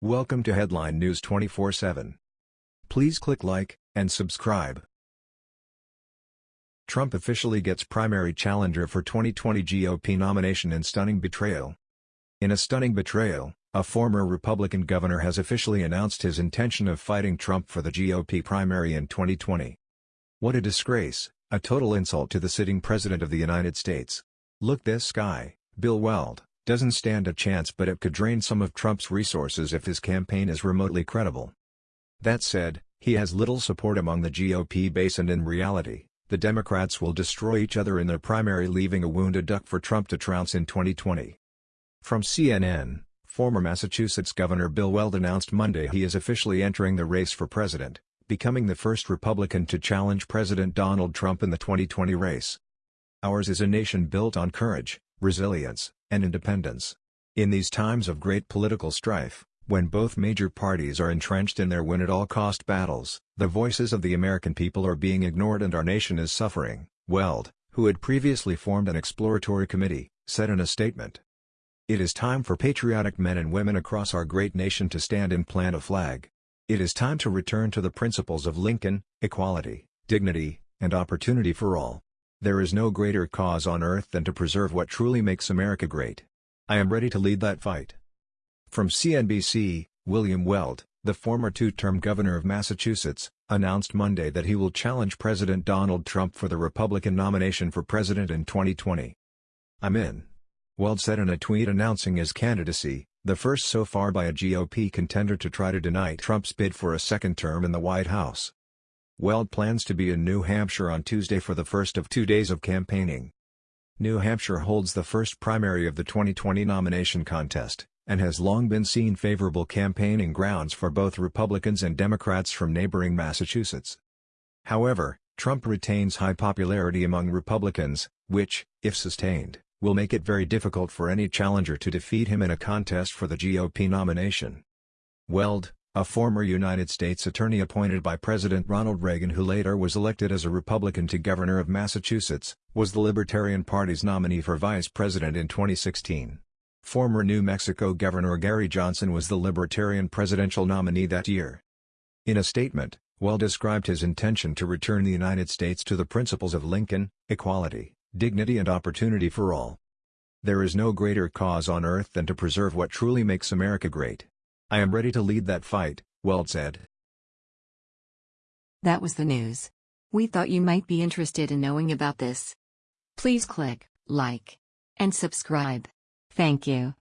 Welcome to Headline News 24/7. Please click like and subscribe. Trump officially gets primary challenger for 2020 GOP nomination in stunning betrayal. In a stunning betrayal, a former Republican governor has officially announced his intention of fighting Trump for the GOP primary in 2020. What a disgrace, a total insult to the sitting President of the United States. Look this guy, Bill Weld, doesn't stand a chance but it could drain some of Trump's resources if his campaign is remotely credible. That said, he has little support among the GOP base and in reality, the Democrats will destroy each other in their primary leaving a wounded duck for Trump to trounce in 2020. From CNN, former Massachusetts Governor Bill Weld announced Monday he is officially entering the race for president, becoming the first Republican to challenge President Donald Trump in the 2020 race. Ours is a nation built on courage, resilience, and independence. In these times of great political strife, when both major parties are entrenched in their win-at-all-cost battles, the voices of the American people are being ignored and our nation is suffering, Weld, who had previously formed an exploratory committee, said in a statement. It is time for patriotic men and women across our great nation to stand and plant a flag. It is time to return to the principles of Lincoln, equality, dignity, and opportunity for all. There is no greater cause on earth than to preserve what truly makes America great. I am ready to lead that fight. From CNBC, William Weld, the former two-term governor of Massachusetts, announced Monday that he will challenge President Donald Trump for the Republican nomination for president in 2020. I'm in. Weld said in a tweet announcing his candidacy, the first so far by a GOP contender to try to deny Trump's bid for a second term in the White House. Weld plans to be in New Hampshire on Tuesday for the first of two days of campaigning. New Hampshire holds the first primary of the 2020 nomination contest, and has long been seen favorable campaigning grounds for both Republicans and Democrats from neighboring Massachusetts. However, Trump retains high popularity among Republicans, which, if sustained, will make it very difficult for any challenger to defeat him in a contest for the GOP nomination. Weld, a former United States attorney appointed by President Ronald Reagan who later was elected as a Republican to governor of Massachusetts, was the Libertarian Party's nominee for vice president in 2016. Former New Mexico Governor Gary Johnson was the Libertarian presidential nominee that year. In a statement, Weld described his intention to return the United States to the principles of Lincoln, equality, dignity and opportunity for all. There is no greater cause on earth than to preserve what truly makes America great. I am ready to lead that fight, Weld said. That was the news. We thought you might be interested in knowing about this. Please click like and subscribe. Thank you.